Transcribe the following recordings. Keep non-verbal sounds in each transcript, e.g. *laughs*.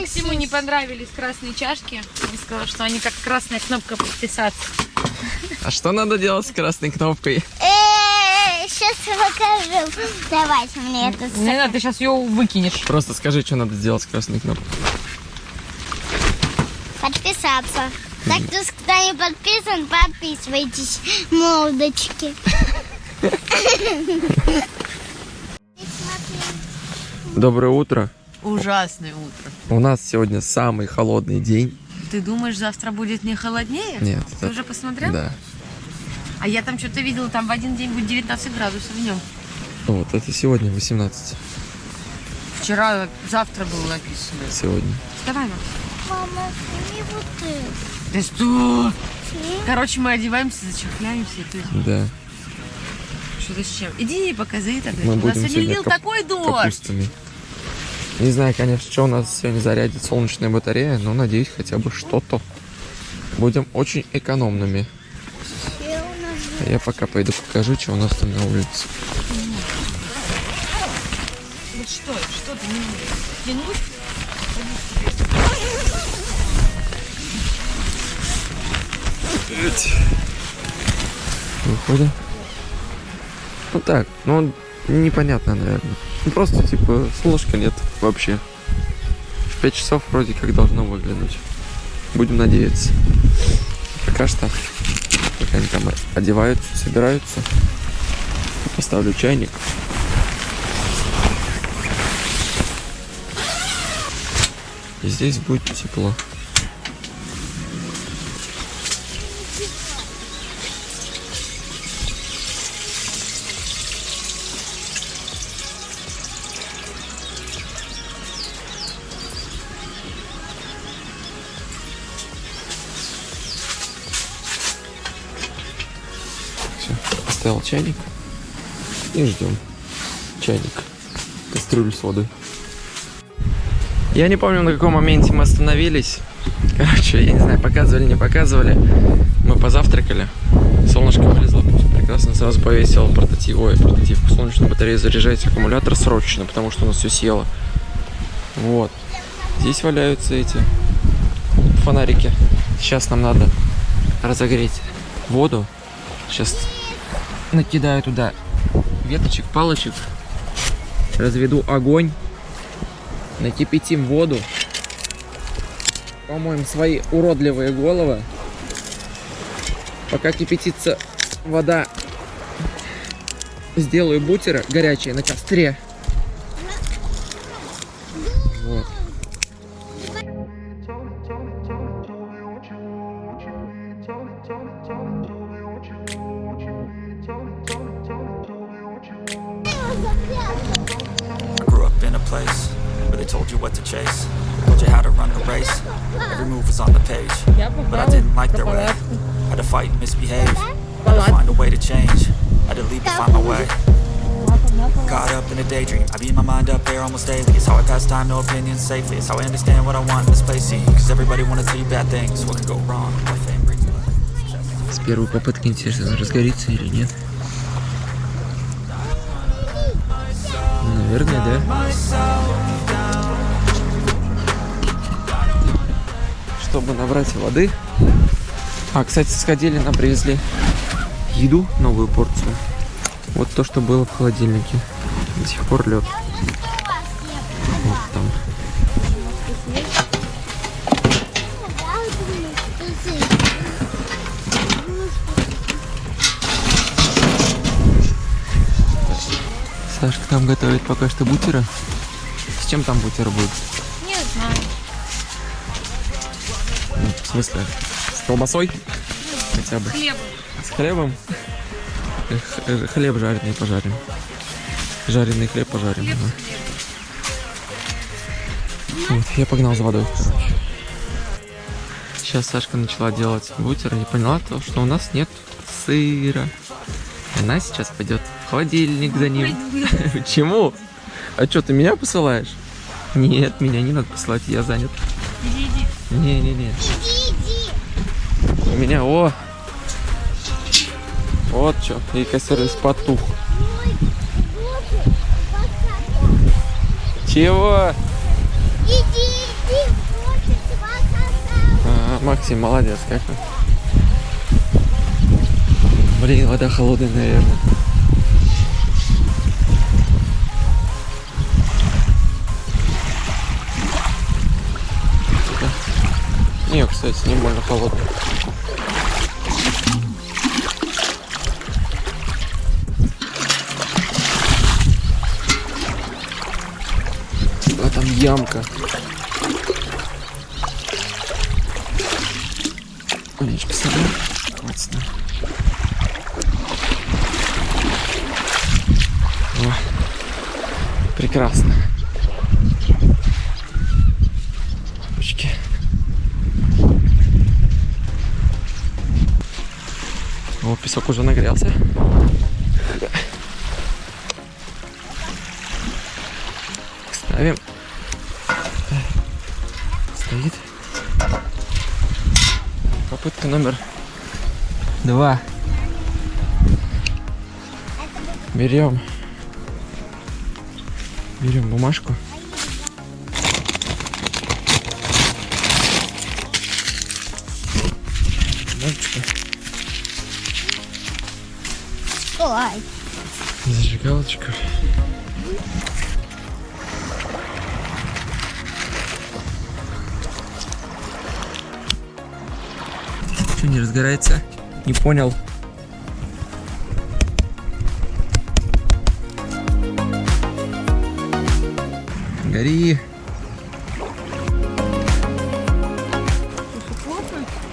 Максиму не понравились красные чашки. Он сказал, что они как красная кнопка подписаться. А что надо делать с красной кнопкой? Сейчас покажу. Давайте мне это. Не надо, ты сейчас ее выкинешь. Просто скажи, что надо сделать с красной кнопкой. Подписаться. Так что, кто не подписан, подписывайтесь, молодочки. Доброе утро. Ужасное утро. У нас сегодня самый холодный день. Ты думаешь, завтра будет не холоднее? Нет. Ты это- уже посмотрел? Да. А я там что-то видела, там в один день будет 19 градусов днем. Вот, это сегодня 18. Вчера, завтра было написано. Сегодня. Вставай, Макс. Мама, сними вот это. Да что? Короче, мы одеваемся, зачехляемся. и тут Да. Что-то с чем. Иди покажи тогда. Мы у нас будем сегодня сегодня лил кап- такой дождь. Капустами. Не знаю, конечно, что у нас сегодня зарядит солнечная батарея, но надеюсь, хотя бы что-то. Будем очень экономными. А я пока пойду покажу, что у нас там на улице. Вот? Выходим. Ну так, ну он непонятно, наверное. Ну просто типа солнышка нет вообще. В 5 часов вроде как должно выглянуть. Будем надеяться. Пока что, пока они там одеваются, собираются. Поставлю чайник. И здесь будет тепло. Поставил чайник и ждем. Чайник. Кастрюлю с водой. Я не помню, на каком моменте мы остановились. Короче, я не знаю, показывали, не показывали. Мы позавтракали. Солнышко вылезло, прекрасно. Сразу повесил портатив, ой, портативку солнечную батарею заряжать аккумулятор срочно, потому что у нас все съело. Вот. Здесь валяются эти фонарики. Сейчас нам надо разогреть воду. Сейчас накидаю туда веточек, палочек. Разведу огонь. Накипятим воду. Помоем свои уродливые головы. Пока кипятится вода, сделаю бутеры горячие на костре. told you how to run the race. Every move was on the page, but I didn't like their way. Had to fight and misbehave, had to find a way to change. Had to leave to find my way. Caught up in a daydream, I beat my mind up there almost daily. It's how I pass time, no opinions safely. It's how I understand what I want in this place. See, cause everybody wanna tell you bad things. What could go wrong? What fame brings you. С первой попытки интересно, разгорится или нет. Наверное, да. Чтобы набрать воды. А, кстати, сходили, нам привезли еду, новую порцию. Вот то, что было в холодильнике. До сих пор лед. Вот там. Сашка там готовит пока что бутера. С чем там бутер будет? В смысле? С колбасой? Хотя бы. С хлебом? Э, х- э, Хлеб жареный пожарим. Жареный хлеб пожарим. Хлеб, ага. хлеб. Вот, я погнал за водой, короче. Сейчас Сашка начала делать бутер и поняла то, что у нас нет сыра. Она сейчас пойдет в холодильник за ним. *laughs* Почему? А что, ты меня посылаешь? Нет, меня не надо посылать, я занят. Не-не-не. Меня, о! Вот что, и сервис потух. Чего? Иди, иди, Максим, молодец, как он. Блин, вода холодная, наверное. Не, кстати, не больно холодная. А там ямка. Олечка сама. Классно. О, прекрасно. Ручки. О, песок уже нагрелся. Номер два. Берем. Берем бумажку. Что не разгорается? Не понял. Гори.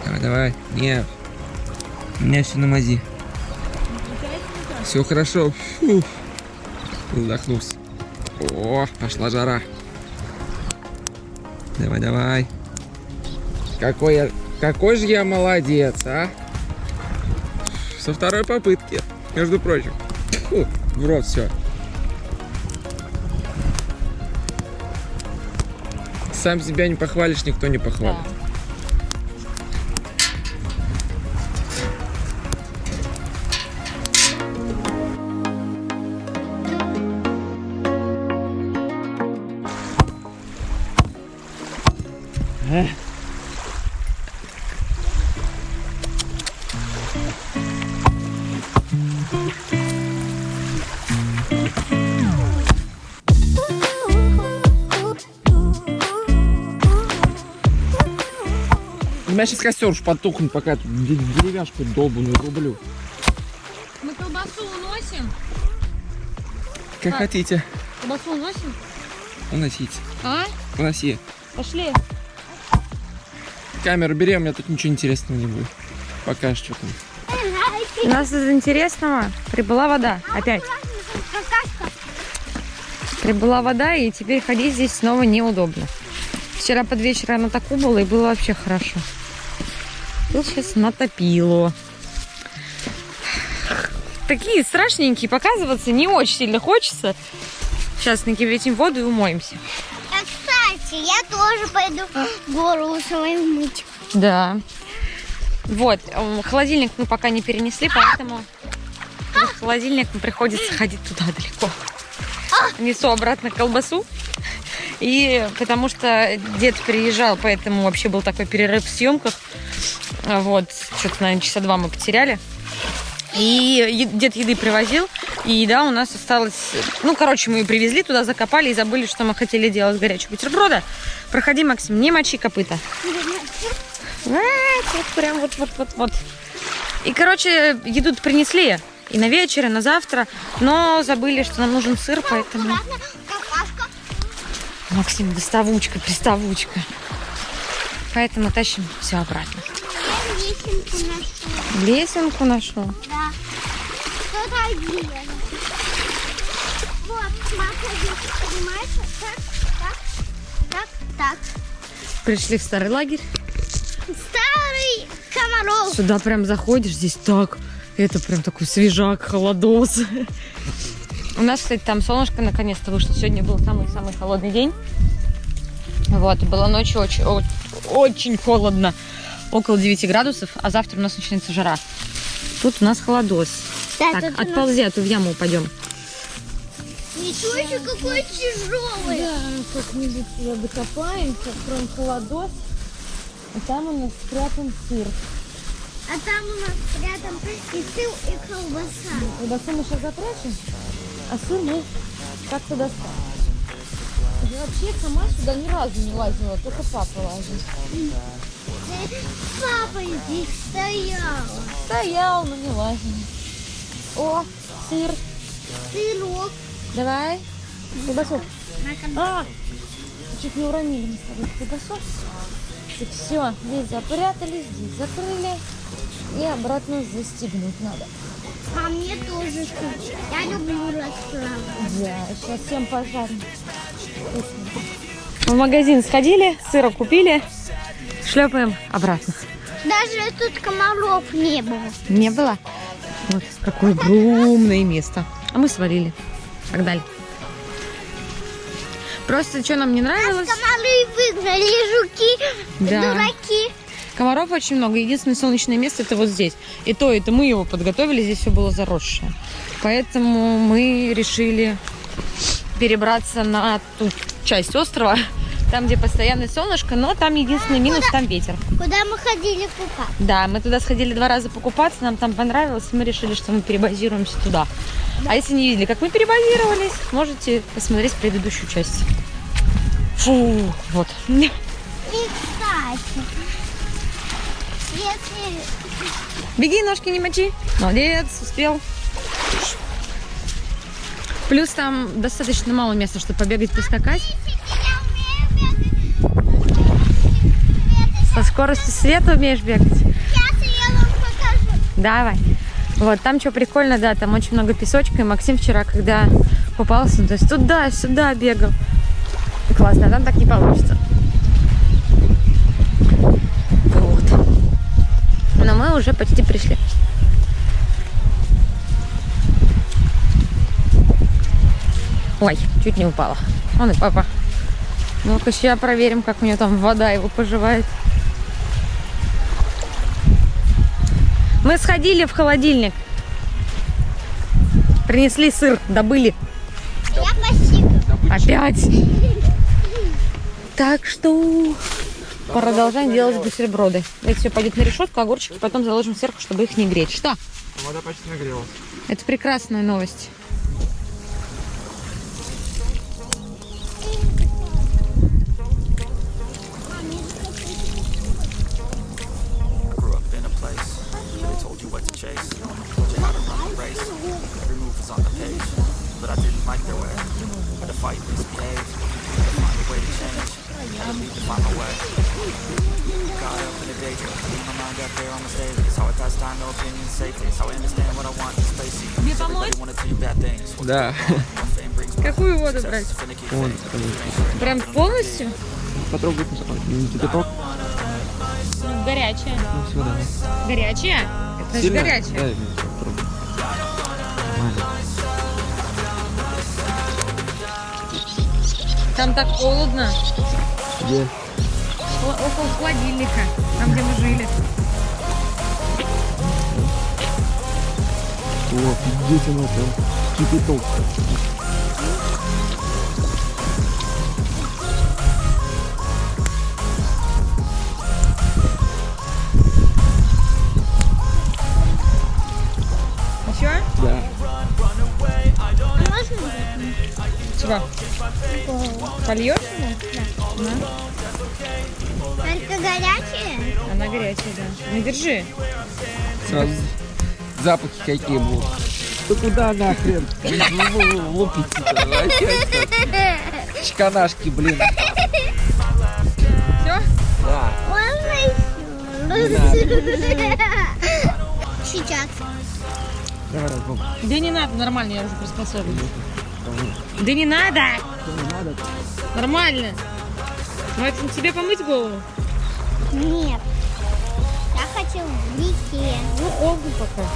Давай, давай. Нет. Меня все на мази. Все хорошо. Фу. Вздохнулся. О, пошла жара. Давай, давай. Какой я... Какой же я молодец, а? Со второй попытки, между прочим. Фу, в рот все. Сам себя не похвалишь, никто не похвалит. У сейчас костер уж потухнет, пока я тут деревяшку долбаную рублю. Мы колбасу уносим. Как А. хотите. Колбасу уносим. Уносите. А? Уноси. Пошли. Камеру бери, у меня тут ничего интересного не будет. Покажешь, что там. У нас из интересного прибыла вода. Опять. Прибыла вода, и теперь ходить здесь снова неудобно. Вчера под вечер она так убыла, и было вообще хорошо. Тут сейчас натопило. Такие страшненькие, показываться не очень сильно хочется. Сейчас накипятим воду и умоемся. А, кстати, я тоже пойду голову свою мыть. Да. Вот, м, холодильник мы пока не перенесли, поэтому в холодильник приходится ходить туда далеко. Несу обратно колбасу. И потому что дед приезжал, поэтому вообще был такой перерыв в съемках. Вот, что-то, наверное, часа два мы потеряли. И дед еды привозил, и еда у нас осталась... Ну, короче, мы ее привезли туда, закопали и забыли, что мы хотели делать с горячего бутерброда. Проходи, Максим, не мочи копыта. А, вот прям вот, вот, вот, вот. И, короче, еду принесли. И на вечер, и на завтра. Но забыли, что нам нужен сыр, поэтому... Максим, доставучка, приставучка. Поэтому тащим все обратно. Я лесенку нашла. Лесенку нашел. Да. Кто-то один. Вот, смотри, понимаешь? Так, так, так, так. Пришли в старый лагерь. Старый комаров. Сюда прям заходишь, здесь так. Это прям такой свежак, холодос. У нас, кстати, там солнышко наконец-то вышло. Сегодня был самый-самый холодный день. Вот, и было ночью очень, очень холодно. Около 9 градусов, а завтра у нас начинается жара. Тут у нас холодос. Да, Так, у нас- отползи, а то в яму упадем. Ничего себе, какой тяжелый. как-нибудь сюда докопаемся, откроем холодос. И там у нас спрятан сыр. А там у нас рядом и сыр, и колбаса. Колбасу мы сейчас запрячем, а сыр мы как-то достанем. Я вообще сама сюда ни разу не лазила, только папа лазил. Папа здесь стоял. Стоял, но не лазил. О, сыр. Сырок. Давай. Кон- А, чуть не уронили мы с тобой колбасу. Так все, здесь запрятали, здесь закрыли. И обратно застегнуть надо. А мне тоже вкусно. Я люблю расправу. Да, сейчас всем пожарим. Вкусно. В магазин сходили, сыра купили, шлепаем обратно. Даже тут комаров не было. Не было? Вот какое огромное место. А мы свалили. Погнали. Просто что нам не нравилось? Комары выгнали, жуки, Да. дураки. Комаров очень много. Единственное солнечное место это вот здесь. И то, это мы его подготовили, здесь все было заросшее. Поэтому мы решили перебраться на ту часть острова, *laughs* там, где постоянное солнышко, но там единственный минус, там ветер. Куда мы ходили купаться? Да, мы туда сходили два раза покупаться, нам там понравилось, и мы решили, что мы перебазируемся туда. А если не видели, как мы перебазировались, можете посмотреть предыдущую часть. Фу, вот. И кстати, Беги, ножки не мочи. Молодец, успел. Плюс там достаточно мало места, чтобы побегать, поскакать. Со скоростью света умеешь бегать? Давай. Вот, там что прикольно, да, там очень много песочка. И Максим вчера, когда купался, то есть туда-сюда бегал. Классно, а там так не получится. Вот. Но мы уже почти пришли. Ой, чуть не упала. Он и папа. Ну-ка, сейчас проверим, как у нее там вода его поживает. Мы сходили в холодильник. Принесли сыр, добыли. Я. Опять. Так что продолжаем делать бутерброды. Это все пойдет на решетку, огурчики потом заложим сверху, чтобы их не греть. Что? Вода почти нагрелась. Это прекрасная новость. I fight, misbehave, find a way to change. To leave to find my way. Mind out there almost daily. It's how I pass time, no opinions safely. It's how I understand what I want in space. Everybody wanna tell you bad things. What Да. Какую воду брать? Вон. Прям полностью? Потрогай кипяток. Горячая. Ну, все, давай. Горячая? Это же горячая. Мне. Нормально. Там так холодно. Где? Около холодильника, там, где мы жили. О, пиздец, оно прям кипяток. Еще? Да. Можно? Чего? Польешь ему? Только горячие? Она горячая, да. Ну держи. Сразу запахи какие будут. Да куда нахрен? Лупите-то, Чканашки, блин. Все? Да. Можно еще? Сейчас. Давай, разлом. Да не надо, нормально, я уже приспособлена. Да не надо! Нормально. Максим, тебе помыть голову? Нет. Я хочу в реке. Ну, холодно пока.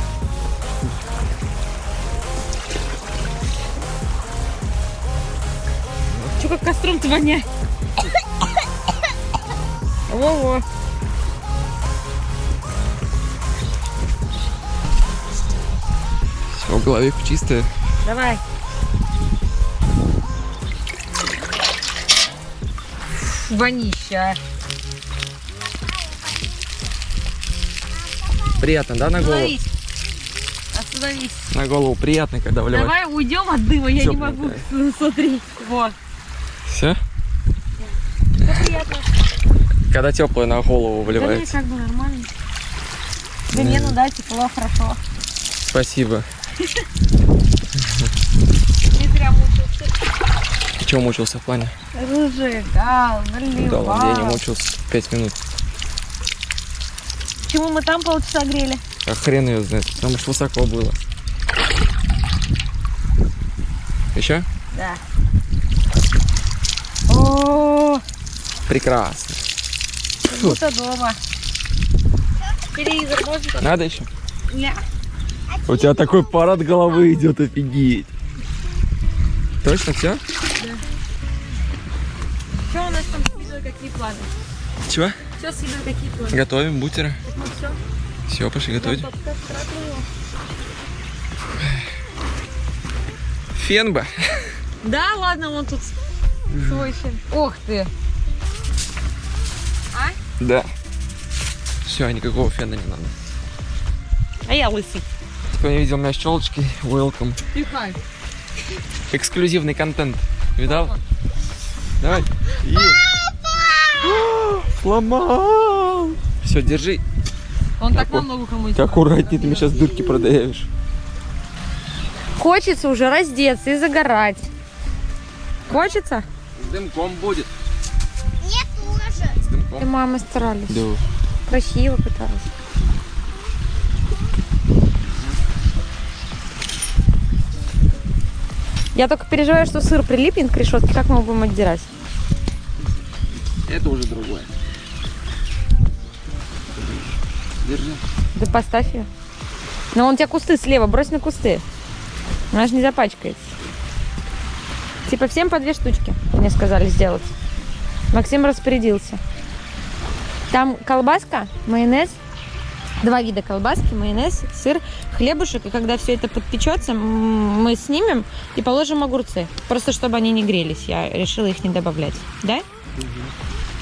Че как костром-то воняет? Во-во. Все, голове чистая. Давай. вонища. Приятно, да, на голову? Остановись. Остановись. На голову приятно, когда вливать. Давай уйдем от дыма, я Теплый, не могу да. смотреть. Вот. Все? Да. Все приятно. Когда теплое на голову вливается. Да, как бы нормально. Да, не, ну да, тепло, хорошо. Спасибо. *laughs* Чего мучился в плане? Разжигал, наливал. Да ладно, я не мучился. Пять минут. Почему мы там полчаса грели? А хрен ее знает, потому что высоко было. Еще? Да. О, Прекрасно. как будто дома. Телевизор можно? Надо еще? Не. У тебя такой пар от головы идет, офигеть. Точно все? Какие планы? Чего? Все с едой, какие планы? Готовим бутеры. Ну все. Все, пошли готовить. Фен бы. Да, ладно, он тут свой фен. Ох ты. Да. Все, никакого фена не надо. А я лысый. Кто не видел меня с челочкой, welcome. Пихай. Эксклюзивный контент. Видал? Давай. Сломал. Все, держи. Он так на ногу кому Ты аккуратнее, ты мне сейчас дырки продаешь. Хочется уже раздеться и загорать. Хочется? С дымком будет. Мне тоже. С И дымком. мама старались. Да. Красиво пыталась. Я только переживаю, что сыр прилипнет к решетке. Как мы его будем отдирать? Это уже другое. Держи. Да поставь ее. Но он у тебя кусты слева, брось на кусты. Она же не запачкается. Типа всем по две штучки, мне сказали сделать. Максим распорядился. Там колбаска, майонез, два вида колбаски, майонез, сыр, хлебушек. И когда все это подпечется, мы снимем и положим огурцы. Просто чтобы они не грелись. Я решила их не добавлять. Да?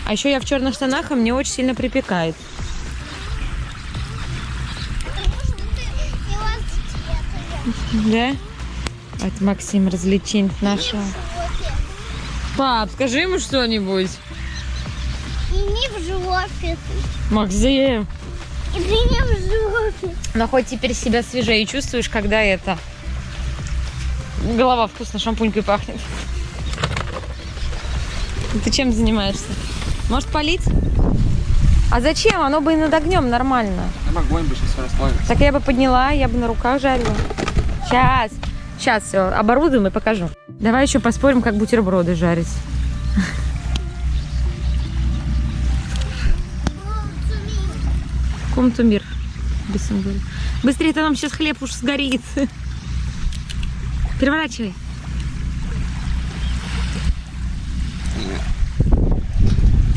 А еще я в черных штанах, и мне очень сильно припекает. Да? Это Максим развлечень нашего. Пап, скажи ему что-нибудь. И не в жопе. Максим. И ты не в жопе. Но хоть теперь себя свежее чувствуешь, когда это... Голова вкусно шампунькой пахнет. Ты чем занимаешься? Может полить? А зачем? Оно бы и над огнем нормально. Там огонь бы сейчас расплавится. Так я бы подняла, я бы на руках жарила. Сейчас. Сейчас все оборудуем и покажу. Давай еще поспорим, как бутерброды жарить. Комнату мир. Быстрее, Быстрее, то нам сейчас хлеб уж сгорит. Переворачивай.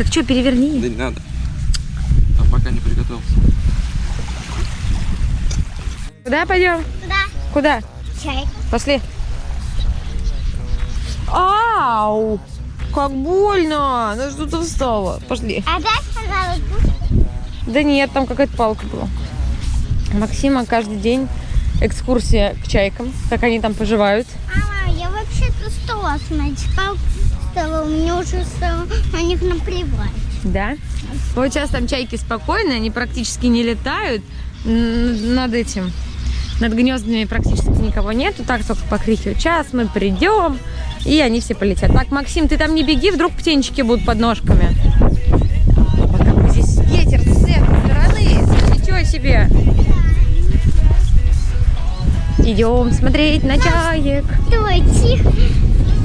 Так что, переверни. Да не надо. А пока не приготовился. Куда пойдем? Да. Куда? Чай. Пошли. Ау! Как больно! Ну что ты встала? Пошли. А будет. Да нет, там какая-то палка была. Максима каждый день экскурсия к чайкам, как они там поживают. А, я вообще-то стала смотреть. Папа стала, мне уже стало на них наплевать. Да? Вот сейчас там чайки спокойные, они практически не летают. Над этим, над гнездами практически никого нету. Так только покрикивают. Сейчас мы придем, и они все полетят. Так, Максим, ты там не беги, вдруг птенчики будут под ножками. Вот какой здесь ветер с этой стороны. Ничего себе. Идем смотреть на чаек. Давай, тихо.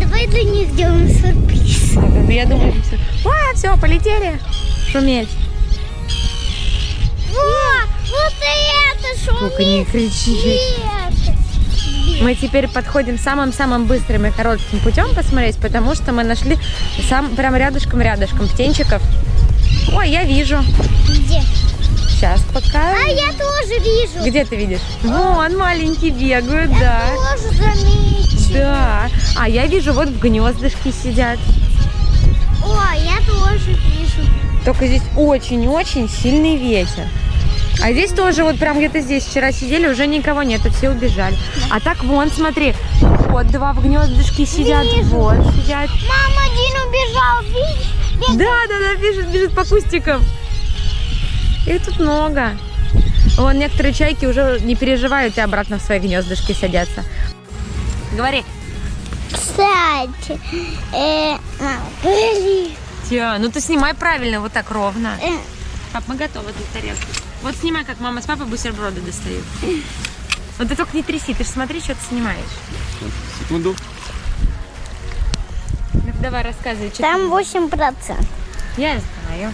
Давай для них сделаем сюрприз. Я думаю, все. А, все, полетели. Шуметь. Во, вот это шумит. Только не кричи. Мы теперь подходим самым-самым быстрым и коротким путем посмотреть, потому что мы нашли сам прям рядышком-рядышком птенчиков. Ой, я вижу. Где? Сейчас пока. А я тоже вижу. Где ты видишь? Вон, маленькие бегают, Я да. тоже заметила. Да. А я вижу, вот в гнездышке сидят. О, я тоже вижу. Только здесь очень-очень сильный ветер. А здесь тоже вот прям где-то здесь вчера сидели, уже никого нет, и все убежали. А так вон, смотри, вот два в гнездышке сидят, вот сидят. Мама, один убежал, видишь? Да, да, да, бежит, бежит по кустикам. Их тут много. Вон некоторые чайки уже не переживают и обратно в свои гнездышки садятся. Говори. Кстати, э, а, говори. Тя, ну ты снимай правильно, вот так ровно. Э, Пап, мы готовы для тарелки. Вот снимай, как мама с папой бутерброды достают. Вот ты только не тряси, ты же смотри, что ты снимаешь. Секунду. Ну давай рассказывай, что Там 8 процентов. ты... Я знаю.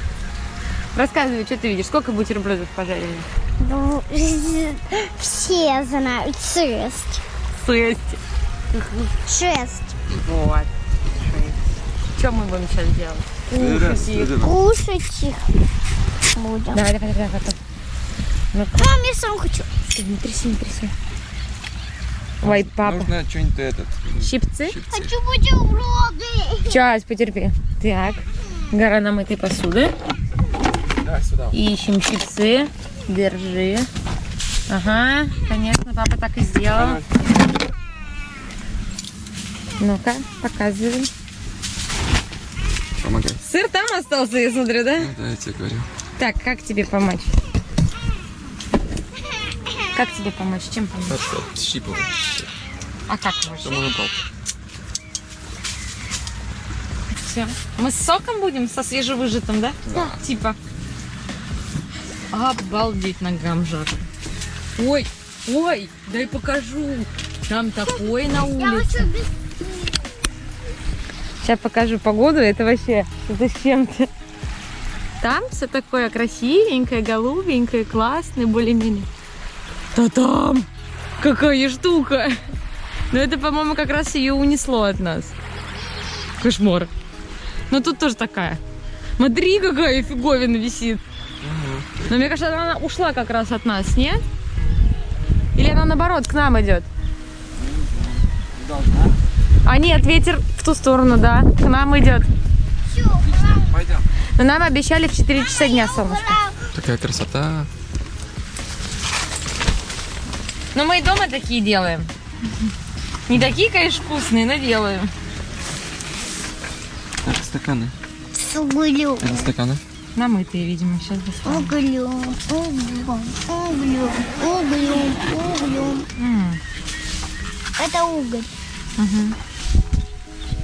Рассказывай, что ты видишь, сколько бутербродов пожарили? Ну, *laughs* Все знают. Шесть. Шесть. Шесть. Вот. Что мы будем сейчас делать? Кушать их. Кушать их будем. Давай, давай, давай, потом. Ну, Мам, я сам хочу. не тряси, не тряси. Ой, папа. Нужно что-нибудь этот. Щипцы? Хочу бутерброды. Сейчас, потерпи. Так, гора намытой посуды. Да, сюда. Ищем щипцы. Держи. Ага, конечно, папа так и сделал. Ну-ка, показывай. Помогай. Сыр там остался, я смотрю, да? Да, я тебе говорю. Так, как тебе помочь? Как тебе помочь? Чем помочь? Хорошо, щипывай. А как упал. Все. Мы с соком будем, со свежевыжатым, да? Да. Типа. Обалдеть ногам жарко. Ой, ой, дай покажу. Там такое на Я улице. хочу без... Сейчас покажу погоду, это вообще это с чем-то. Там все такое красивенькое, голубенькое, классное, более-менее. Да там! Какая штука! Но это, по-моему, как раз ее унесло от нас. Кошмар. Но тут тоже такая. Смотри, какая фиговина висит. Но мне кажется, она ушла как раз от нас, нет? Или она наоборот к нам идет? А нет, ветер в ту сторону, да. К нам идет. Пойдем. Но нам обещали в 4 часа дня солнышко. Такая красота. Но мы и дома такие делаем. Не такие, конечно, вкусные, но делаем. Это стаканы. С углем. Это стаканы. Намытые, видимо, сейчас достанем. Углем, углем, углем, углем, углем. М, Это уголь. мгм.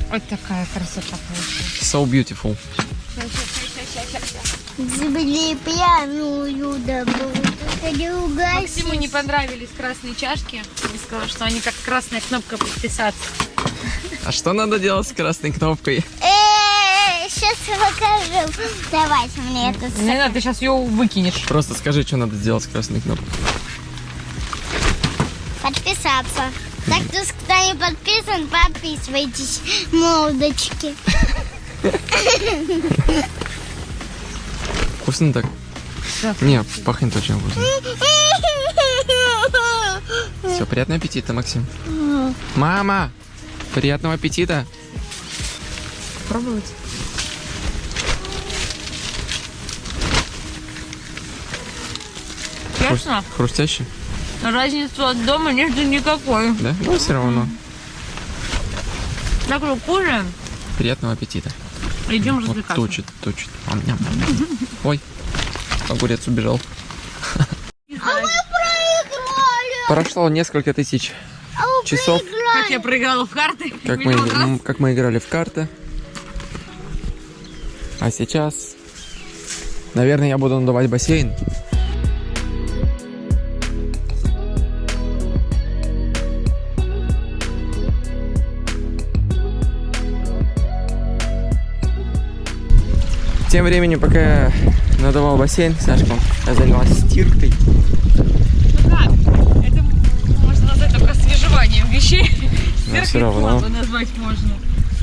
Вот такая красота получилась. So beautiful. Земли пьяную добру. Максиму не понравились красные чашки. И сказал, что они как красная кнопка подписаться. А что надо делать с красной кнопкой? Сейчас покажу. Давайте мне это Не надо, ты сейчас ее выкинешь. Просто скажи, что надо делать с красной кнопкой. подписаться. Так что, кто не подписан, подписывайтесь, молодочки. Вкусно так? Да. Не, пахнет очень вкусно. Все, приятного аппетита, Максим. Мама! Приятного аппетита! Пробовать. Честно, Хрустящий? Разницы от дома нет никакой. Да? Ну, все равно. Так что кушаем, Приятного аппетита. идем Вот развлекаться. точит, точит. Ам, ням, ням, ням. Ой, огурец убежал. Прошло несколько тысяч часов, Как я проиграла в карты. как мы, раз. как мы играли в карты. А сейчас, наверное, я буду надувать бассейн. Тем временем, пока я надувал бассейн, Сашка занялась стиркой. Ну как? Это можно назвать только освежеванием вещей. *laughs* Но все равно. назвать можно.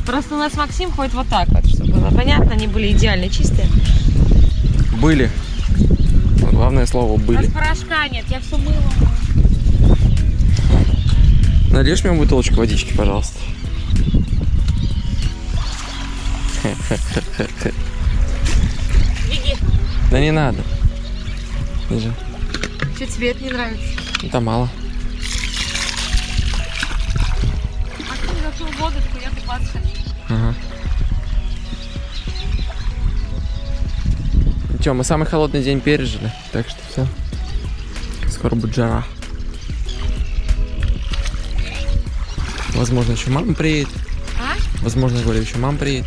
Просто у нас Максим ходит вот так вот, чтобы было понятно, они были идеально чистые. Были. Главное слово У нас были. порошка нет, я все мыла. Нальешь мне бутылочку водички, пожалуйста. *laughs* Да не надо. Держи. Что тебе это не нравится? Это мало. А ты зашел в воду, я купаться. Ага. Че, мы самый холодный день пережили, так что все. Скоро будет жара. Возможно, еще мама приедет. А? Возможно, говорю, еще мама приедет.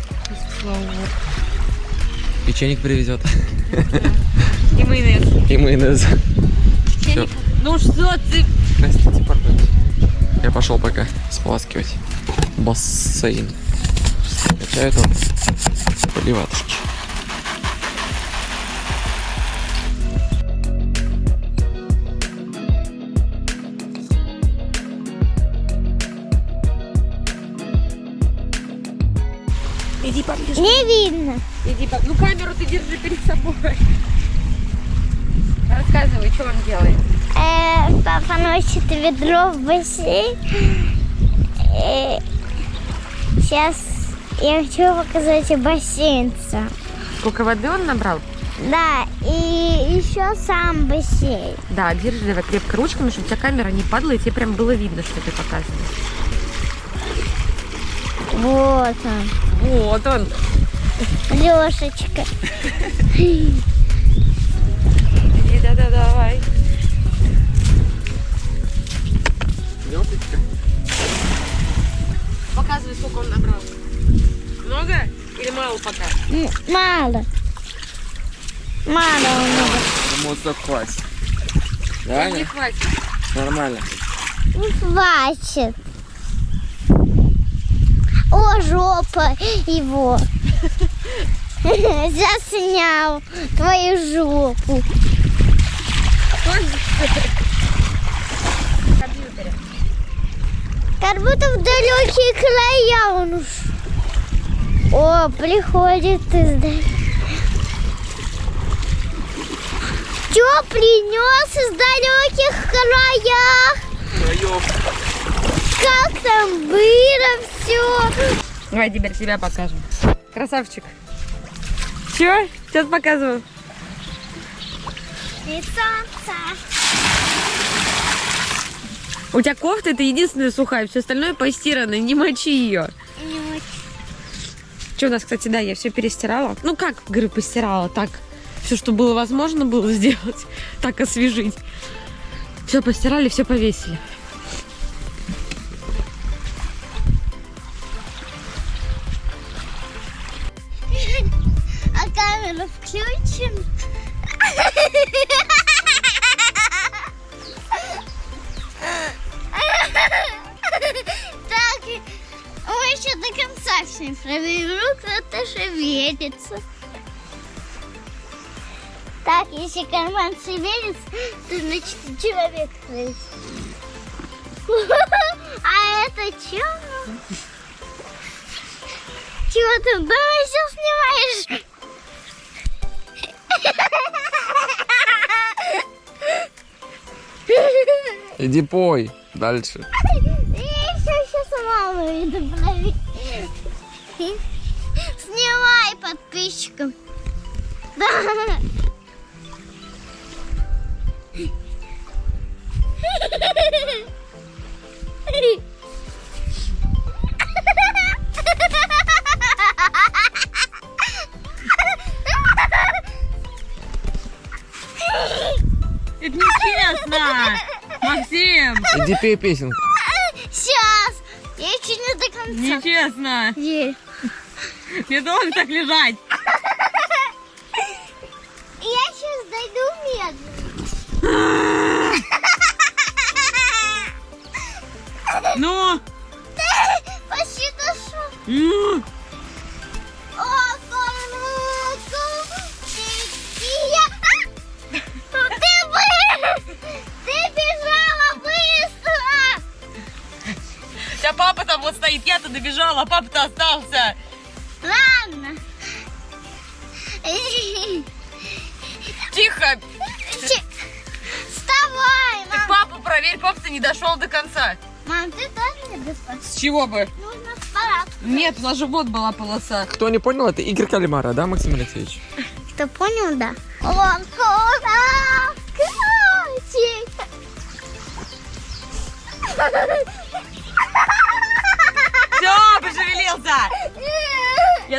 Слава богу. Печенек привезет. И майонез. И майонез. Печенье. Ну что ты? Простите, пардон. Я пошел пока споласкивать бассейн. Качаю там поливаточки. Иди поближе. Не видно. Иди. Ну камеру ты держи перед собой. Рассказывай, что он делает. Э, папа носит ведро в бассейн. Э, сейчас я хочу показать бассейн сам. Сколько воды он набрал? Да, и еще сам бассейн. Да, держи давай крепко ручками, чтобы у тебя камера не падала, и тебе прям было видно, что ты показываешь. Вот он, Вот он. Лешечка. Иди, да-да, давай. Показывай, сколько он набрал. Много или мало пока? М, Мало. Мало он много. Думаю, так хватит. Не хватит. Нормально. Не хватит. О, жопа его. *laughs* Заснял твою жопу. Как будто в далекие края он уж. О, приходит из Что принес из далеких краях? Как там было все? Давай теперь себя покажем. Красавчик. Чё? Сейчас показываю. И солнце. У тебя кофта это единственная сухая, все остальное постирано, не мочи ее. Не очень. Что у нас, кстати, да, я все перестирала. Ну как, говорю, постирала, так. Все, что было возможно было сделать, *laughs* так освежить. Все постирали, все повесили. Шевелится. Так, если карман шевелится, то значит человек есть. *laughs* А это что? Чего ты дома все снимаешь? *laughs* Иди пой дальше. Я еще сейчас маму иду. Снимай подписчикам. Да. Это нечестно! Максим! Иди пей песенку. Сейчас. Я еще не до конца. Нечестно! Верь. Не должен так лежать! Я сейчас дойду медленно. Ну! *laughs* Почти дошел. ну. Да папа там вот стоит, я-то добежала, а папа-то остался! Ладно. Тихо. Вставай, мам. Ты папу проверь, папа ты не дошел до конца. Мам, ты тоже не дошел. С чего бы? Нужно с парадку. Нет, у нас же вот была полоса. Кто не понял, это Игорь Калимара, да, Максим Алексеевич? Кто понял, да. Он куда? Красик.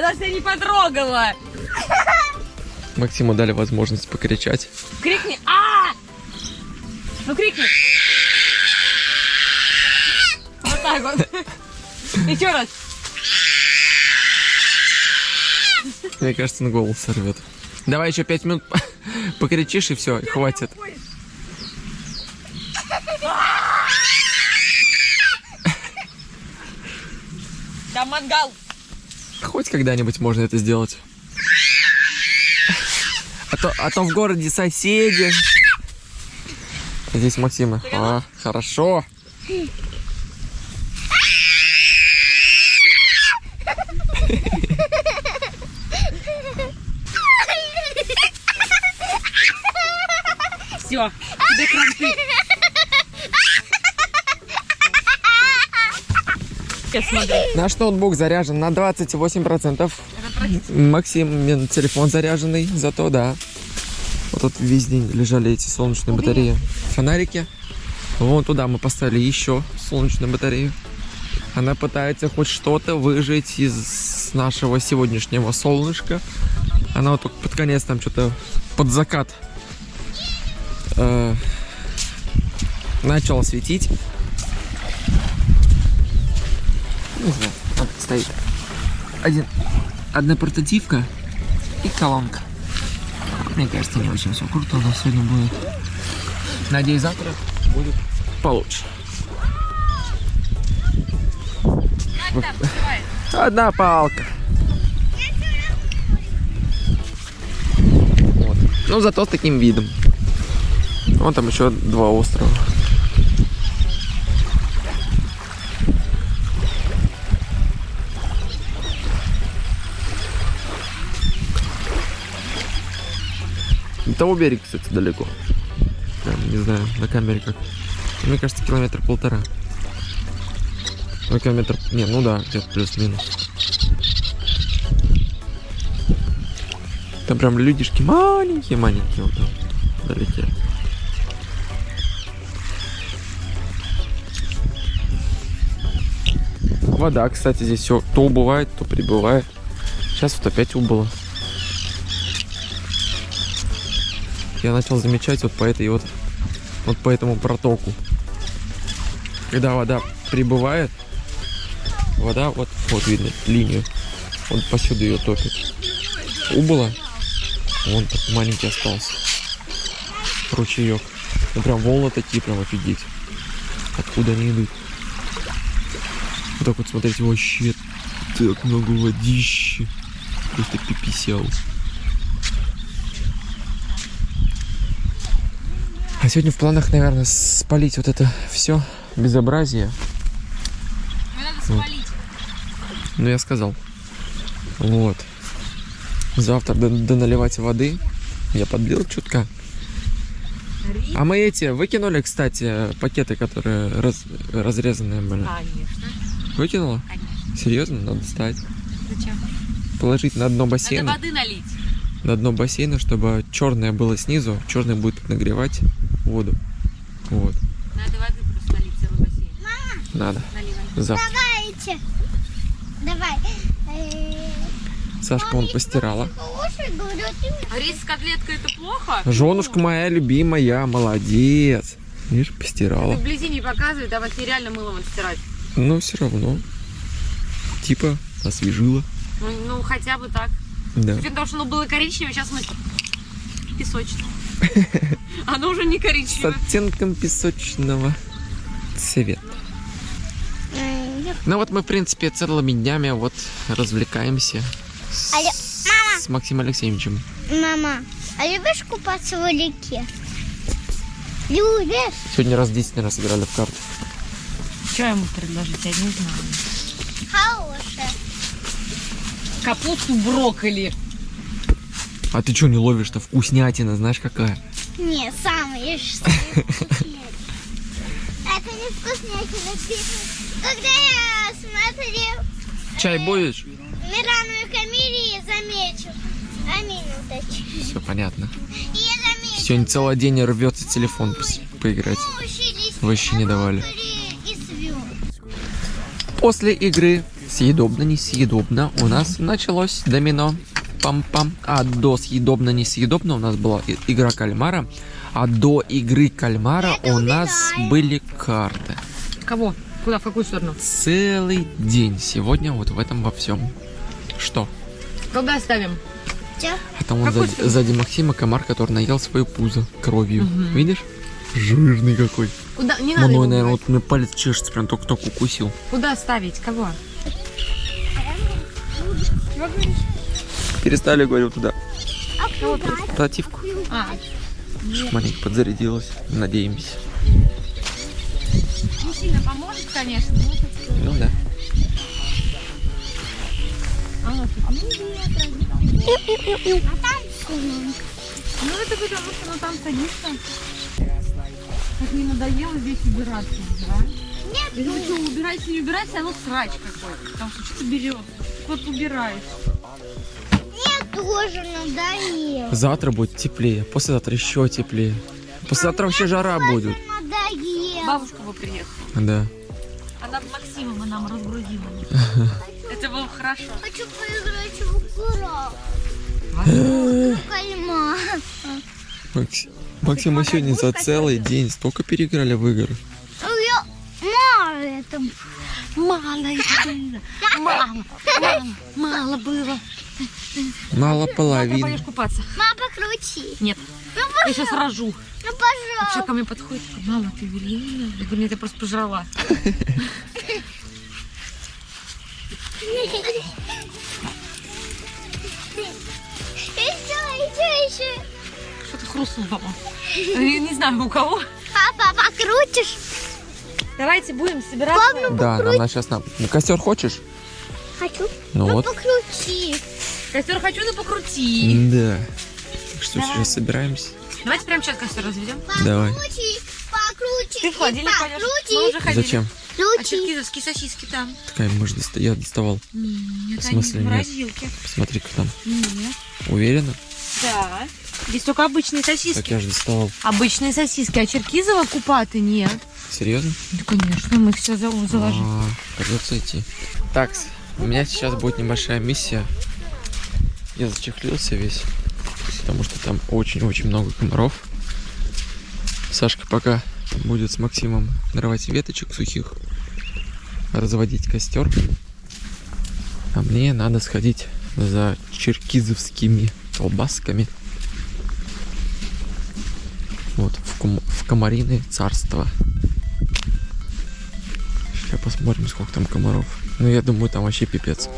Я даже тебя не потрогала! Максиму дали возможность покричать. Крикни! А! Ну крикни! Вот так вот. Еще раз. Мне кажется, на голос сорвет. Давай еще пять минут покричишь и все, хватит. Там мангал. Хоть когда-нибудь можно это сделать. А то, а то в городе соседи. Здесь Максима. А, хорошо. Все, тебе кранты. Я смотрю. Наш ноутбук заряжен на 28%. Максим телефон заряженный, зато да. Вот тут весь день лежали эти солнечные батареи. Фонарики. Вон туда мы поставили еще солнечную батарею. Она пытается хоть что-то выжить из нашего сегодняшнего солнышка. Она вот только под конец там что-то под закат э, начала светить. Не знаю, вот стоит один, одна портативка и колонка. Мне кажется, не очень все круто у нас сегодня будет. Надеюсь, завтра будет получше. Одна палка. Вот. Ну, зато с таким видом. Вон там еще два острова. Того берега, кстати, далеко. Прям, не знаю, на камере как. Мне кажется, километр полтора. Ну, километр... Не, ну да, где-то плюс-минус. Там прям людишки маленькие-маленькие вот там долетели. Вода, кстати, здесь все то убывает, то прибывает. Сейчас вот опять убыло. Я начал замечать вот по этой вот, вот по этому протоку. Когда вода прибывает, вода вот, вот видно линию, вот посюда ее топит. Убыло, вон так маленький остался. Ручеек. Ну прям волны такие, прям офигеть. Откуда они идут? Вот так вот смотрите, вообще так много водищи. Просто пиписял. Сегодня в планах, наверное, спалить вот это все безобразие. Мне надо спалить. Ну, я сказал. Вот. Завтра доналивать воды. Я подлил чутка. А мы эти выкинули, кстати, пакеты, которые раз- разрезанные были. Конечно. Выкинула? Конечно. Серьезно? Надо достать. Зачем? Положить на дно Надо бассейна. воды налить. На дно бассейна, чтобы черное было снизу. Черное будет нагревать воду. Вот. Надо воды просто налить целый бассейн. Надо. Наливай. Завтра. Давайте. Давай. Э, Сашка он постирала. Ты А рис с котлеткой это плохо? Женушка моя любимая, молодец. Видишь, Ты постирала. вблизи не показывай, давай нереально мылом отстирать. Но все равно. Типа освежила. Ну, ну, хотя бы так. Да. Учетом того, что оно было коричневое, сейчас мы песочное. *laughs* Оно уже не С коричневое. оттенком песочного цвета. Ну вот мы, в принципе, целыми днями вот развлекаемся с, Алло, с Максимом Алексеевичем. Мама, а любишь купаться в реке? Любишь? Сегодня раз 10, наверное, сыграли в карты. Что ему предложить, я не знаю. Капусту брокколи. А ты что не ловишь-то? Вкуснятина, знаешь какая? Не, сам ешь. *laughs* Это не вкуснятина. Когда я смотрел Чай будешь? Мирану и Камиле, замечу. Амину точнее. Все понятно. Я. Сегодня целый день рвется телефон пос- поиграть. Учились Вообще не давали. После игры съедобно-несъедобно у нас началось домино. Пам-пам. А до съедобно-несъедобно у нас была игра кальмара. А до игры кальмара у нас были карты. Кого? Куда? В какую сторону? Целый день сегодня вот в этом во всем. Что? Когда ставим? А там он сзади, сзади Максима комар, который наел свое пузо кровью. Видишь? Жирный какой. Куда? Не Мной, наверное, вот меня палец чешется, прям только-только укусил. Куда ставить? Кого? Перестали, говорю, туда. А Противку. А, Маленько подзарядилась. Надеемся. не сильно поможет, конечно. Ну да. А там сумма. Ну это потому, что ну, там садишься. Как мне надоело здесь убираться, да? Нет, Я говорю, что убирайся, не убирайся, оно срач какой-то. Потому что что-то берет. Вот убираешь. мне тоже надоело. Завтра будет теплее, послезавтра еще теплее. Послезавтра вообще жара будет. Надоело. Бабушка бы приехала. Да. Она Максимова нам разгрузила. *laughs* Это было хорошо. Хочу поиграть в кальмар. Макс... Максим, мы сегодня за целый день столько переиграли в игры. Ну, я мало это. Мало это было. Мало, мало, мало было. Мало Ты половины. пойдешь купаться? Мама, покрути. Нет. Я сейчас рожу. Ну, пожалуйста. ко мне подходит, мама, ты беременна? Я говорю, нет, я просто пожрала. Еще, еще, еще. Что-то хрустнуло. Я не знаю, у кого. Папа, покрутишь? Давайте будем собираться. Да, нам надо сейчас нам. Ну, костер хочешь? Хочу. Ну вот. Покрути. Костер хочу, но покрути. Да. Что, Давай. сейчас собираемся? Давайте прямо сейчас костер разведем. Давай. Покрути, покрути. Ты в холодильник пойдешь. Мы Покрути. уже ходили. Зачем? А Покрути. черкизовские сосиски там? Такая, может, доста- я доставал. Нет, В они в смысле морозилке. Посмотри, как там. Нет. Уверена? Да. Здесь только обычные Так сосиски. я же доставал. Обычные сосиски, а черкизова купаты нет. Серьезно? Да, конечно, мы их все заложим. А, придется идти. Так, у меня сейчас будет небольшая миссия. Я зачехлился весь, потому что там очень-очень много комаров. Сашка пока будет с Максимом нарывать веточек сухих, разводить костер. А мне надо сходить за черкизовскими колбасками. Вот, в, кум- в комариное царство. Сейчас посмотрим, сколько там комаров. Ну, я думаю, там вообще пипец.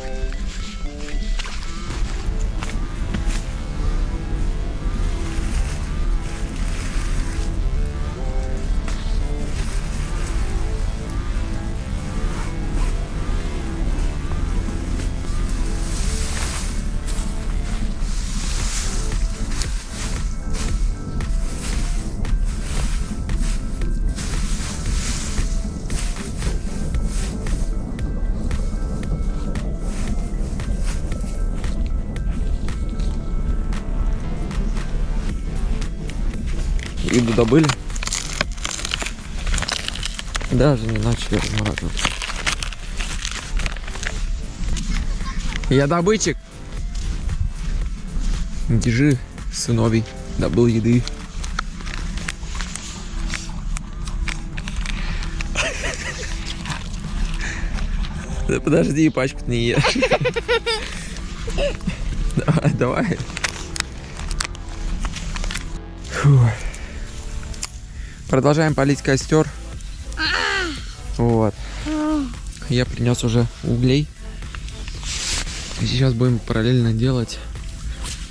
Добыли. Даже не начали размораживать. Я добытчик. Держи, сыновей. Добыл еды. Да подожди, пачку не ешь. Давай, давай. Фу. Продолжаем полить костер. Вот. Я принес уже углей. И сейчас будем параллельно делать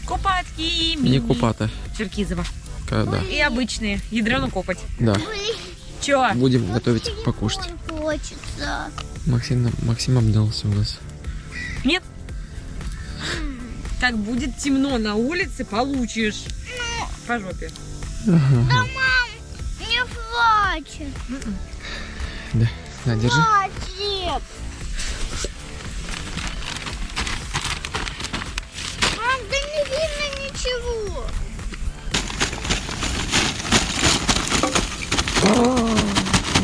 Купатки. не купата. Черкизова. Когда? И обычные. Ядрену копать. Да. Чё? Будем готовить покушать. Хочется. Максим, Максим обнялся у нас. Нет? Так будет темно на улице, получишь. По жопе. Не хватит. Да. На, держи. Хватит. Мам, да не видно ничего.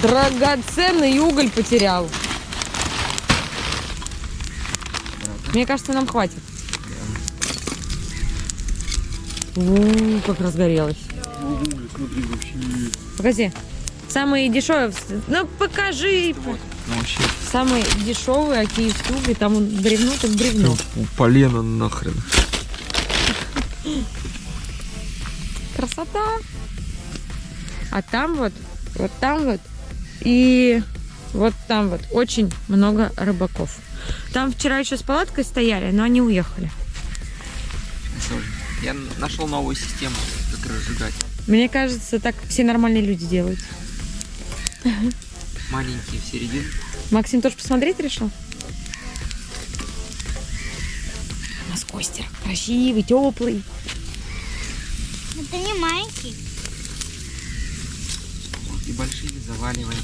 Драгоценный уголь потерял. Мне кажется, нам хватит. У, как разгорелось. Покажи. Самые дешевые. Ну, покажи. Ну, вообще, Самые дешевые, а киевские угли, там он бревно, так бревно. полено нахрен. Красота. А там вот, вот там вот и вот там вот очень много рыбаков. Там вчера еще с палаткой стояли, но они уехали. Я нашел новую систему, как разжигать. Мне кажется, так все нормальные люди делают. Маленькие в середину. Максим тоже посмотреть решил? У нас костер красивый, теплый. Это не маленький. И большие заваливаем.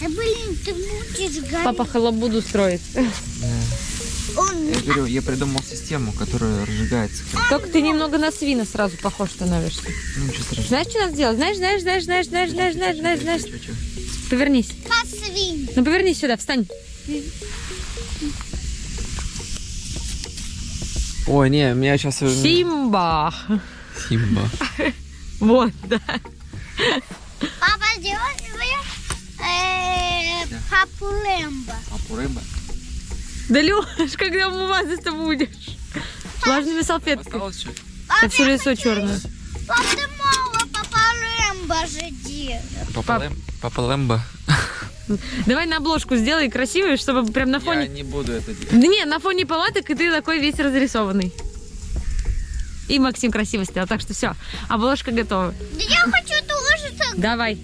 Да блин, ты будешь гореть. Папа халабуду строит. Он Я говорю, я придумал систему, которая разжигается. Только ты немного на свина сразу похож становишься. Ну, ничего страшного. Знаешь, что надо сделать? Знаешь, знаешь, знаешь, знаешь, знаешь, знаешь, знаешь, знаешь, знаешь. Чё? Повернись. посвинь. Ну повернись сюда, встань. Ой, не, меня сейчас... Симба. Симба. *laughs* Вот, да. Папа, сделай э, папу Лэмбо. Папу рыба. Да, Леш, когда умываться-то будешь? Влажными салфетками. Сейчас все лицо черное. Папа, ты мало папа. Лэм- Папа Лэмбо. Давай на обложку сделай красивую, чтобы прям на Я фоне... не буду это делать. Да не, на фоне палаток, и ты такой весь разрисованный. И Максим красиво сделал, так что все, обложка готова. Да я хочу тоже так. Давай.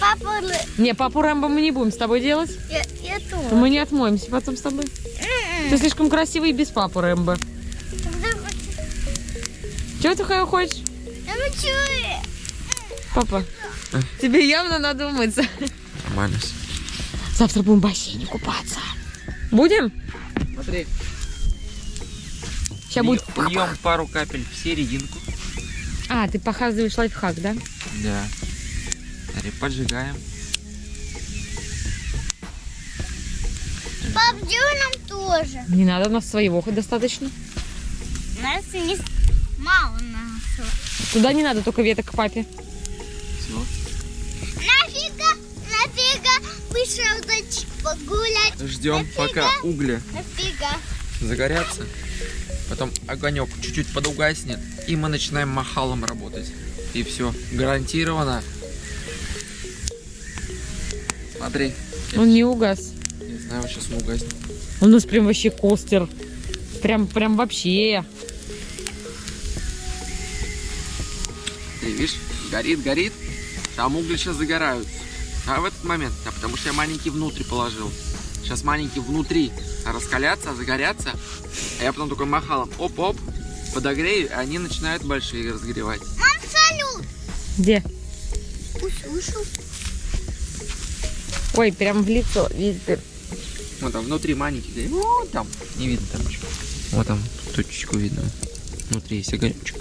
Папа Лэ- Не, папу Рэмбо мы не будем с тобой делать. Я, я тоже. Мы не отмоемся потом с тобой. М-м. Ты слишком красивый и без папы Рэмбо. Чего ты ха- хочешь? Я хочу... э, Папа, тебе явно надо умыться. Нормально. Завтра будем в бассейне купаться. Будем? Смотри. Сейчас будет... Льем пару капель в серединку. А, ты показываешь лайфхак, да? Да. Смотри, поджигаем. Пап, нам тоже. Не надо, у нас своего хоть достаточно. Нас не... Мало нас. Туда не надо, только веток к папе. Все. Нафига, нафига вышел дочь погулять. Ждем, Нафига? пока угли Нафига. загорятся. Потом огонек чуть-чуть подугаснет. И мы начинаем махалом работать. И все. Гарантированно. Смотри. Он не угас. не знаю, сейчас он угаснет. У нас прям вообще костер. Прям, прям вообще. Ты видишь, горит, горит. Там угли сейчас загораются. А в этот момент, да, потому что я маленький внутрь положил. Сейчас маленький внутри раскалятся, загорятся. А я потом такой махалом, оп-оп, подогрею, и они начинают большие разогревать. Мам, салют. Где? Услышал. Ой, прям в лицо. Дыр. Вот там внутри маленький, горит. вот там, не видно там ничего. Вот там точечку видно. Внутри есть огонечек.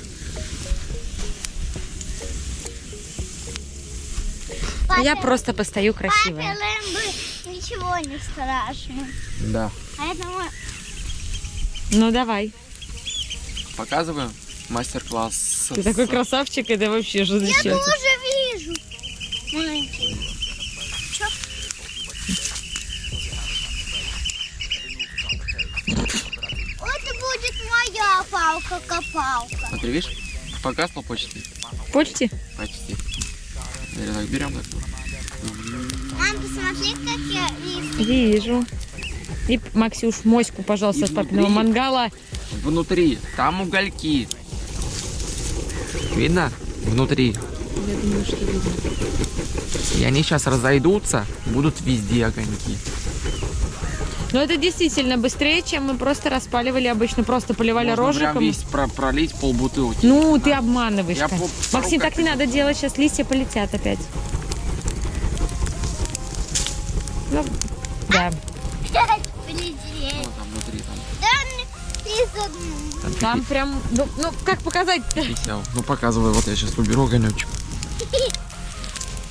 А я Папе- просто постою Папе красивая. Лэмбо ничего не страшно. Да. Поэтому Ну давай. Показываю мастер-класс. Ты такой красавчик, это вообще же я тоже вижу. Маленький. Чё? Это будет моя палка-копалка. Смотри, видишь, погасло почти. Почти? Почти. Так берем так. Мам, посмотри, как я вижу. Вижу. И, Максюш, моську, пожалуйста, с папиного мангала. Внутри, там угольки. Видно? Внутри. Я думаю, что видно. И они сейчас разойдутся, будут везде огоньки. Но это действительно быстрее, чем мы просто распаливали обычно. Просто поливали Можно прям рожиком. весь про- пролить полбутылки. Ну, ты обманываешь. Я Максим, так не надо делать, сейчас листья полетят опять. Ну, да. Там Да, прям, ну, ну, как показать писял. Ну показывай, вот я сейчас уберу огонечек.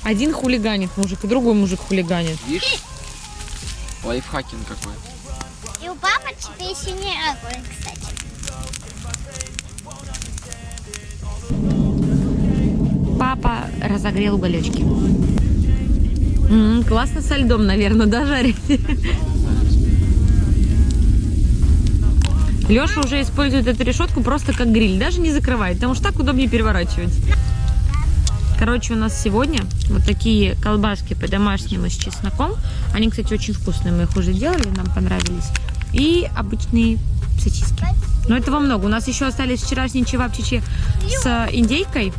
Один хулиганит мужик, и другой мужик хулиганит. Видишь? Лайфхакинг какой. И у папы теперь синий огонь, кстати. Папа разогрел уголечки. М, классно со льдом, наверное, да, жарить? Леша уже использует эту решетку просто как гриль, даже не закрывает, потому что так удобнее переворачивать. Короче, у нас сегодня вот такие колбаски по-домашнему с чесноком. Они, кстати, очень вкусные, мы их уже делали, нам понравились. И обычные сосиски. Но этого много. У нас еще остались вчерашние чевапчичи с индейкой.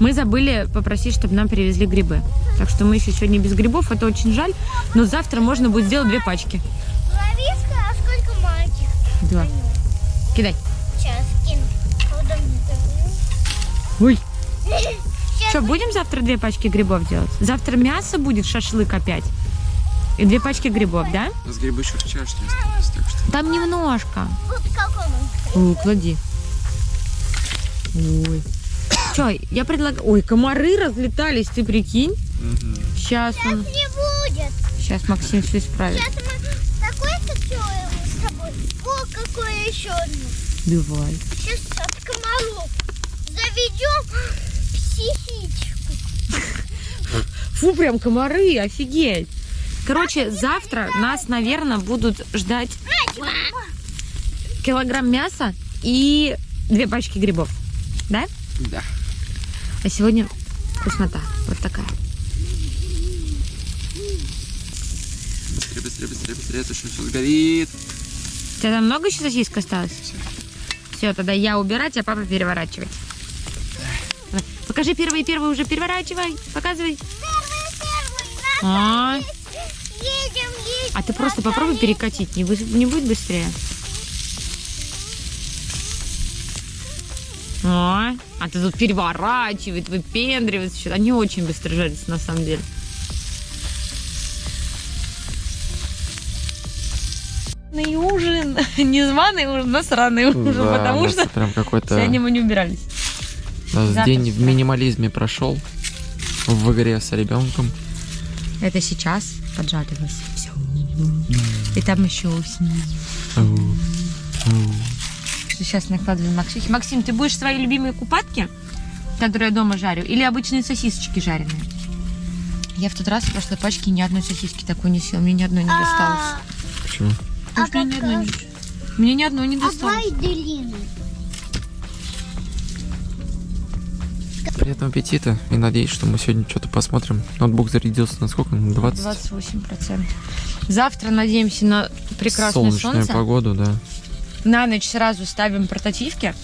Мы забыли попросить, чтобы нам привезли грибы. Так что мы еще сегодня без грибов, это очень жаль. Но завтра можно будет сделать две пачки. Ловишка, а сколько маленьких? Два. Кидай. Сейчас кину. Ой. *laughs* Сейчас Что, будем завтра две пачки грибов делать? Завтра мясо будет, шашлык опять. И две пачки грибов, да? У нас грибы еще вчерашние остались, так что... Там немножко. Вот какой он. Ой, клади. Ой. Че, я предлагаю... Ой, комары разлетались, ты прикинь? Сейчас он... Не будет. Сейчас Максим все исправит. Сейчас мы такой с тобой. О, какое еще одно. Давай. Сейчас от комаров заведем Фу, прям комары, офигеть. Короче, завтра нас, наверное, будут ждать килограмм мяса и две пачки грибов. Да? Да. А сегодня вкуснота. Вот такая. Быстрее, быстрее, быстрее, быстрее, это что все сгорит. У тебя там много еще сосисок осталось? Всё. Все, тогда я убирать, а папа переворачивать. Давай. Покажи первый, первый уже переворачивай. Показывай. Первый, первый. А, Едем, едем. а ты просто попробуй перекатить, не, вы- не будет быстрее. А, а ты тут переворачивает, выпендривается. что-то. Они очень быстро жарятся на самом деле. Званый ужин, *laughs* не званый ужин, а сраный ужин, Да, потому что прям какой-то... сегодня мы не убирались. У нас завтра день в минимализме прошел. В игре с ребенком. Это сейчас поджаривалось. Все. И там еще снизу. Что сейчас накладываем Максюхе. Максим, ты будешь свои любимые купатки, которые я дома жарю, или обычные сосисочки жареные? Я в тот раз в прошлой пачке ни одной сосиски такой не съел. Мне ни одной не досталось. А, Почему? Потому что мне ни одной не... Мне ни одной не а досталось. Приятного аппетита. И надеюсь, что мы сегодня что-то посмотрим. Ноутбук зарядился на сколько? На 20? 28%. Завтра надеемся на прекрасное Солнечную солнце. погоду, да. На ночь сразу ставим портативки,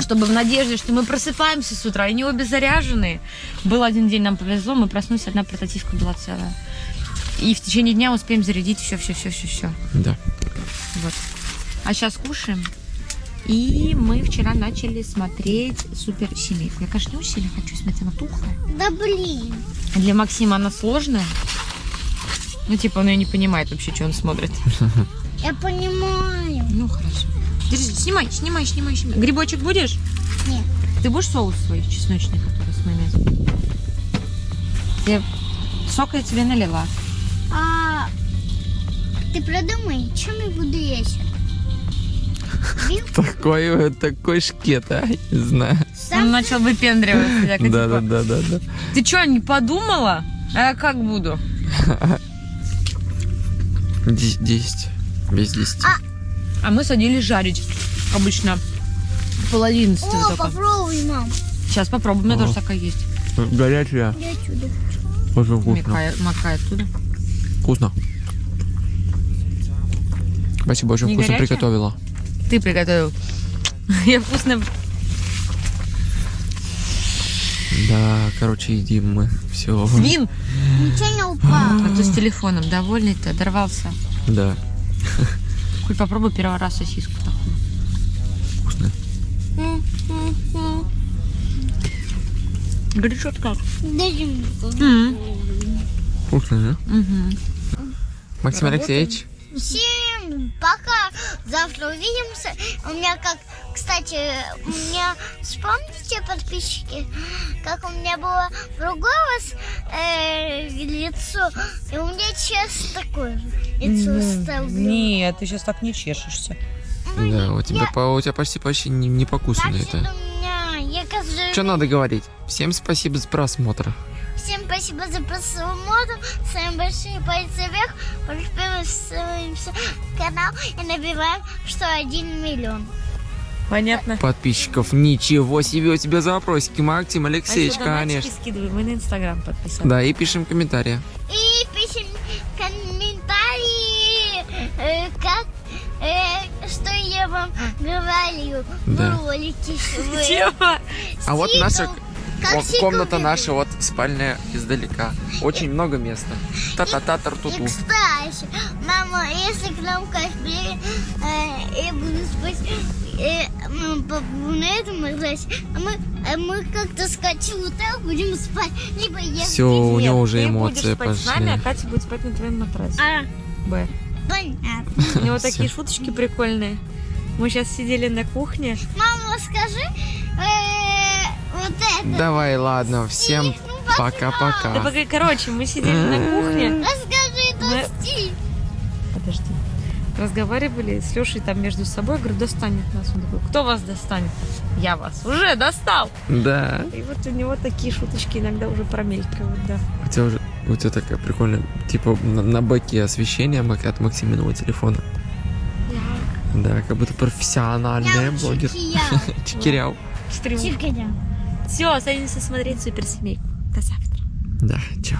чтобы в надежде, что мы просыпаемся с утра, и не обе заряженные. Был один день, нам повезло, мы проснулись, одна портативка была целая. И в течение дня успеем зарядить все, все, все, все, все. Да. Вот. А сейчас кушаем. И мы вчера начали смотреть суперсемейку. Я, очень сильно хочу смотреть, она тухлая. Да блин. Для Максима она сложная. Ну, типа, он ее не понимает вообще, что он смотрит. *laughs* Я понимаю. Ну, хорошо. Держи, снимай, снимай, снимай, снимай. Грибочек будешь? Нет. Ты будешь соус свой чесночный, который с майонезом? Я... Сок я тебе налила. А ты продумай, чем я буду есть? Такой, такой шкет, а? Не знаю. Он начал выпендриваться. Да, типа, да, да, да, да. Ты что, не подумала? А я как буду? Десять. десять. Без десяти. А мы садились жарить. Обычно пол одиннадцатого О, только. попробуй, мам. Сейчас попробуем, у меня О. тоже такая есть. Горячая. Я чудо. Очень вкусно. Макай, макай оттуда. Вкусно. Спасибо, очень Не вкусно горячая? приготовила. Ты приготовил. *laughs* Я вкусно... Да, короче, едим мы. Все. Свин! Ничего не упало. А ты с телефоном довольный ты, дорвался. Да, Коль, попробуй первый раз сосиску такую. вкусно. Горячо как? Вкусно, да? Угу. Максим Алексеевич, Всем пока. Завтра увидимся. У меня как Кстати, у меня, вспомните, подписчики, как у меня было другое вас, э, лицо, и у меня сейчас такое лицо стало. Нет, ты сейчас так не чешешься. Да, у тебя, по- у тебя почти почти не, не покусано это. у меня, я кажется, Что надо говорить? Всем спасибо за просмотр. Всем спасибо за просмотр. С вами большие пальцы вверх. Подписываемся на канал и набиваем 101 миллион. Понятно. Подписчиков, ничего себе у тебя запросики, Максим Алексеевич, А конечно. скидывай, мы на Инстаграм подписаны. Да, и пишем комментарии. И пишем комментарии, э, как, э, что я вам говорю Да. в ролике. Чего? А вот наша Сикл комната наша, вот спальня издалека. Очень много места. Та-та-та И, кстати, мама, если к нам кашпи, э, я буду спать, э, на этом играть, а мы, а мы как-то скачем вот так будем спать, либо я Все, у Нет, него уже ты эмоции будешь спать с нами, а пошли. Катя будет спать на твоем матрасе. А, Б. понятно. У него *laughs* такие шуточки прикольные. Мы сейчас сидели на кухне. Мама, скажи, э, вот это. Давай, ладно, всем Ну. Да, пока-пока. пока, короче, мы сидели на кухне. Расскажи Мы-. Подожди. Разговаривали с Лешей там между собой. Говорю, достанет нас. Он такой, кто вас достанет? Я вас уже достал. Да. И вот у него такие шуточки иногда уже промелькивают, да. У тебя уже, у тебя такая прикольная, типа на, на баке освещение от Максиминого телефона. Да, как будто профессиональный блогер. Чекиряу. *laughs* Стрим. Все, садимся смотреть суперсемейку. До завтра. Да, чао.